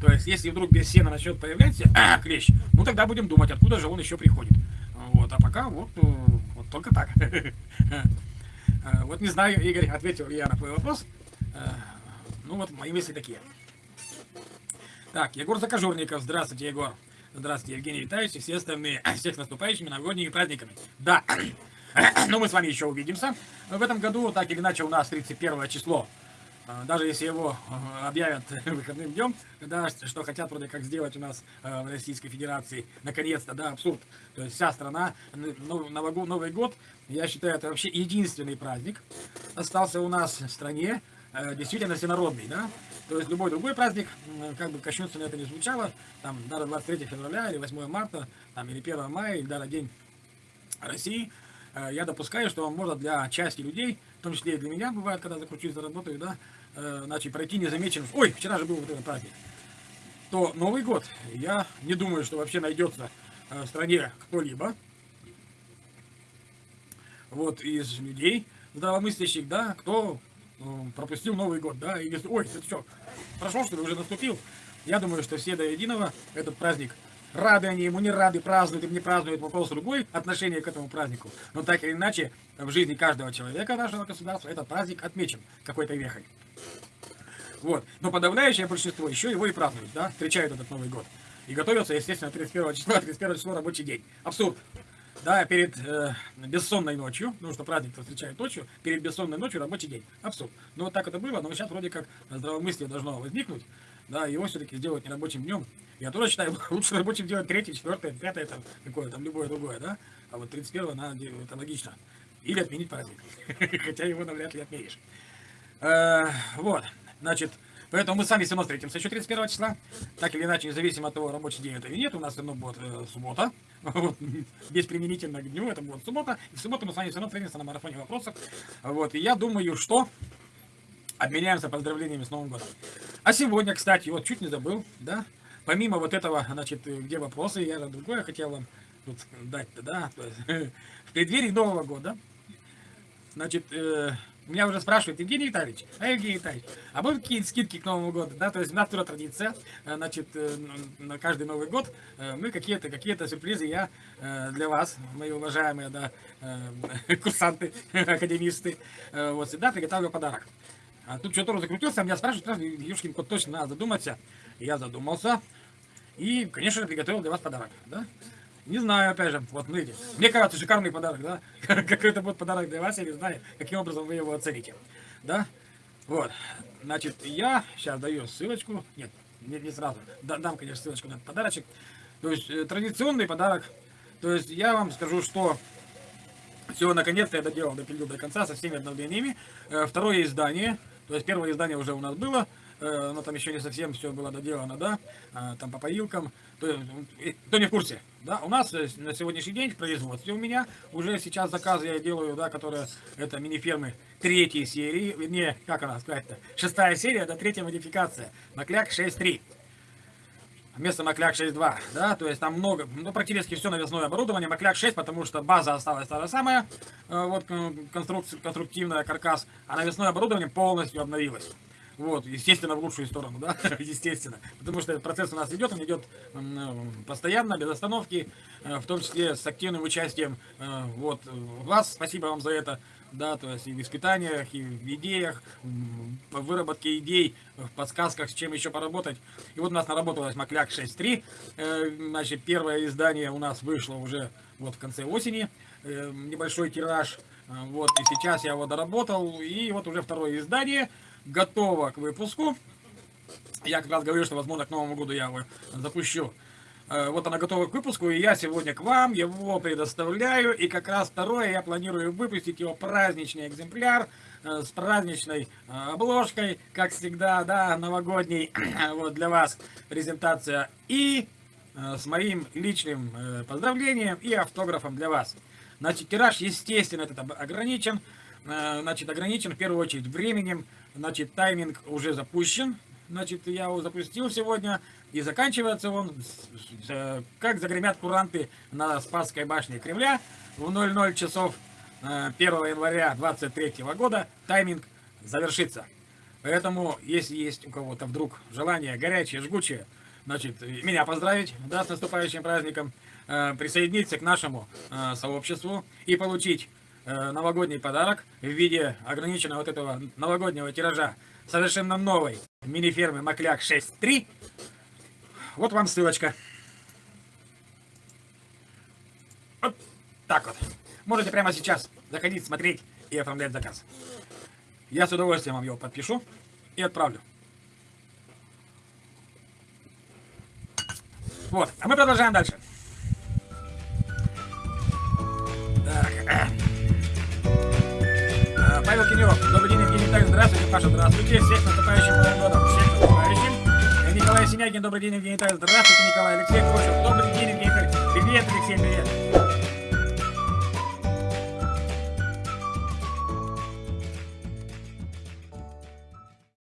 То есть, если вдруг без сена начнет появляться а, клещ, ну тогда будем думать, откуда же он еще приходит. Вот, а пока вот, э, вот только так. Э, вот не знаю, Игорь, ответил я на твой вопрос. Э, ну вот мои мысли такие. Так, Егор Закажурников. Здравствуйте, Егор. Здравствуйте, Евгений Витальевич и все остальные. Всех с наступающими новогодними праздниками. Да, но мы с вами еще увидимся. В этом году, так или иначе, у нас 31 число даже если его а, объявят выходным днем, да, что хотят вроде как сделать у нас а, в Российской Федерации, наконец-то, да, абсурд. То есть вся страна, Новый год, я считаю, это вообще единственный праздник остался у нас в стране, действительно всенародный, да. То есть любой другой праздник, как бы кощунственно это не звучало, там, даже 23 февраля или 8 марта, там, или 1 мая, или даже День России, я допускаю, что может для части людей, в том числе и для меня бывает, когда закручусь, заработаю, да, э, значит, пройти незамеченным. Ой, вчера же был вот этот праздник. То Новый год, я не думаю, что вообще найдется э, в стране кто-либо, вот, из людей здравомыслящих, да, кто э, пропустил Новый год, да, и говорит, ой, это что, прошел, что ли, уже наступил? Я думаю, что все до единого этот праздник рады они ему, не рады, празднуют им, не празднуют, вопрос другой, отношение к этому празднику. Но так или иначе, в жизни каждого человека нашего государства этот праздник отмечен какой-то вехой. Вот. Но подавляющее большинство еще его и празднуют, да, встречают этот Новый год. И готовятся, естественно, 31 числа, 31 число рабочий день. Абсурд. Да, перед э, бессонной ночью, ну что праздник встречают ночью, перед бессонной ночью рабочий день. Абсурд. Ну вот так это было, но сейчас вроде как здравомыслие должно возникнуть, да, его все-таки сделать не рабочим днем. Я тоже считаю, лучше рабочим делать третье, четвертое, пятое, там, какое там, любое другое, да, а вот 31 надо, это логично. Или отменить праздник, хотя его навряд ли отменишь. Э, вот. Значит, поэтому мы сами все равно встретимся еще 31 числа. Так или иначе, независимо от того, рабочий день это или нет, у нас все равно будет э, суббота. Вот, без применительно к дню, это будет суббота. И в субботу мы с вами все равно встретимся на марафоне вопросов. Вот, и я думаю, что обменяемся поздравлениями с Новым годом. А сегодня, кстати, вот чуть не забыл, да, помимо вот этого, значит, где вопросы, я другое хотел вам тут дать-то, да, то есть, в преддверии Нового года, значит, э, меня уже спрашивают, Евгений Витальевич, а Евгений Витальевич, а будут какие-то скидки к Новому году? Да, то есть у нас тоже традиция, э, значит, э, на каждый Новый год э, мы какие-то какие сюрпризы я для вас, мои уважаемые, да, курсанты, академисты, вот всегда приготовлю подарок. А тут что-то закрутился, меня спрашивают, Юшкин кот точно надо задуматься. Я задумался. И, конечно, приготовил для вас подарок, да? Не знаю, опять же, вот смотрите. Мне кажется, шикарный подарок, да? Какой это будет подарок для вас, я не знаю, каким образом вы его оцените. Да? Вот. Значит, я сейчас даю ссылочку. Нет, не, не сразу. Дам, конечно, ссылочку на этот подарочек. То есть, э, традиционный подарок. То есть, я вам скажу, что все, наконец-то я доделал, допилил до конца со всеми обновлениями. Э, второе издание. То есть, первое издание уже у нас было. Э, но там еще не совсем все было доделано, да, а, там по поилкам, то, кто не в курсе, да, у нас э, на сегодняшний день в производстве у меня уже сейчас заказы я делаю, да, которые, это мини-фермы третьей серии, вернее, как она сказать-то, шестая серия, да, третья модификация, Макляк 6.3 вместо Макляк 6.2, да, то есть там много, ну, практически все навесное оборудование, Макляк 6, потому что база осталась та же самая, э, вот конструкция, конструктивная каркас, а навесное оборудование полностью обновилось. Вот, естественно, в лучшую сторону, да, естественно. Потому что этот процесс у нас идет, он идет постоянно, без остановки, э, в том числе с активным участием э, вот, вас. Спасибо вам за это. Да, то есть и в испытаниях, и в идеях, в выработке идей, в подсказках, с чем еще поработать. И вот у нас наработалась Макляк 6.3. Э, значит, первое издание у нас вышло уже вот в конце осени. Небольшой тираж. Вот, и сейчас я его доработал. И вот уже второе издание готова к выпуску. Я как раз говорю, что, возможно, к Новому году я его запущу. Э, вот она готова к выпуску, и я сегодня к вам его предоставляю. И как раз второе я планирую выпустить его праздничный экземпляр э, с праздничной э, обложкой, как всегда, да, новогодний, вот для вас презентация. И с моим личным поздравлением и автографом для вас. Значит, тираж, естественно, этот ограничен. Значит, ограничен в первую очередь временем. Значит, тайминг уже запущен. Значит, я его запустил сегодня. И заканчивается он, как загремят куранты на Спасской башне Кремля в 00 часов 1 э, января 23 года. Тайминг завершится. Поэтому, если есть у кого-то вдруг желание горячее, жгучее, значит, меня поздравить, да, с наступающим праздником, э, присоединиться к нашему э, сообществу и получить э, новогодний подарок в виде ограниченного вот этого новогоднего тиража совершенно новой мини-фермы Макляк 6.3. Вот вам ссылочка. Вот так вот. Можете прямо сейчас заходить, смотреть и оформлять заказ. Я с удовольствием вам его подпишу и отправлю. Вот, а мы продолжаем дальше. Так. Евгений Витальевич, здравствуйте, всех наступающим Новым годом, всех наступающим. Николай Синягин, добрый день, Евгений Витальевич, здравствуйте, Николай, Алексей Кошев, добрый день, Евгений Витальевич, привет, Алексей, привет.